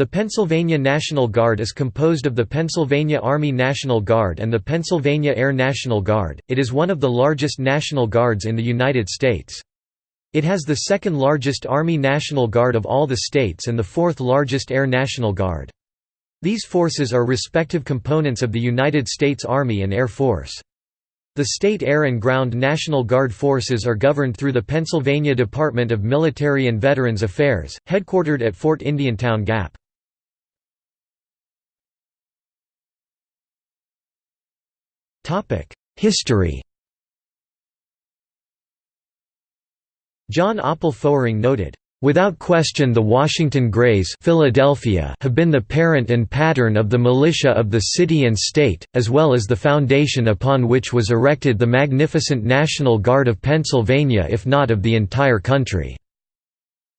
The Pennsylvania National Guard is composed of the Pennsylvania Army National Guard and the Pennsylvania Air National Guard. It is one of the largest National Guards in the United States. It has the second largest Army National Guard of all the states and the fourth largest Air National Guard. These forces are respective components of the United States Army and Air Force. The state air and ground National Guard forces are governed through the Pennsylvania Department of Military and Veterans Affairs, headquartered at Fort Indiantown Gap. History John Oppel Fowering noted, Without question the Washington Grays Philadelphia have been the parent and pattern of the militia of the city and state, as well as the foundation upon which was erected the magnificent National Guard of Pennsylvania if not of the entire country."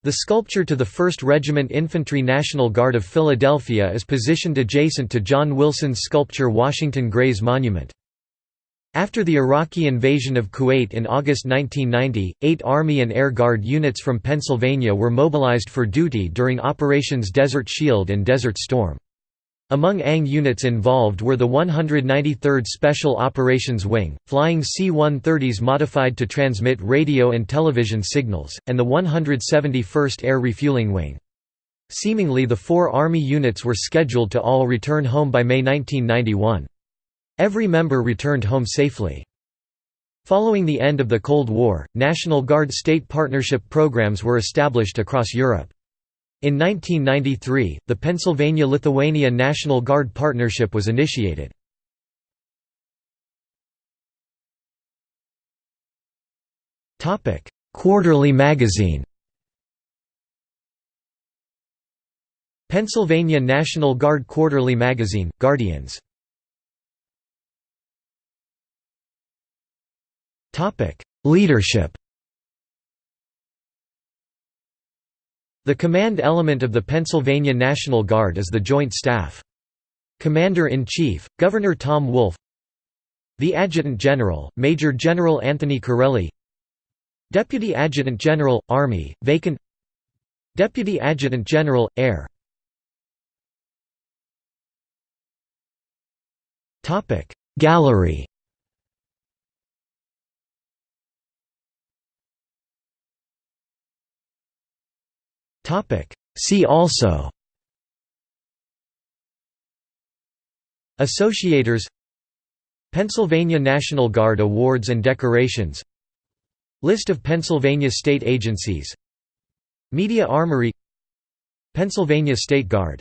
The sculpture to the 1st Regiment Infantry National Guard of Philadelphia is positioned adjacent to John Wilson's sculpture Washington Grays Monument. After the Iraqi invasion of Kuwait in August 1990, eight Army and Air Guard units from Pennsylvania were mobilized for duty during Operations Desert Shield and Desert Storm. Among ANG units involved were the 193rd Special Operations Wing, flying C-130s modified to transmit radio and television signals, and the 171st Air Refueling Wing. Seemingly the four Army units were scheduled to all return home by May 1991. Every member returned home safely. Following the end of the Cold War, National Guard state partnership programs were established across Europe. In 1993, the Pennsylvania-Lithuania National Guard Partnership was initiated. Quarterly magazine Pennsylvania National Guard Quarterly Magazine, Guardians Leadership. The command element of the Pennsylvania National Guard is the Joint Staff. Commander-in-Chief, Governor Tom Wolf. The Adjutant General, Major General Anthony Carrelli. Deputy Adjutant General, Army, vacant. Deputy Adjutant General, Air. Gallery See also Associators Pennsylvania National Guard Awards and Decorations List of Pennsylvania state agencies Media Armory Pennsylvania State Guard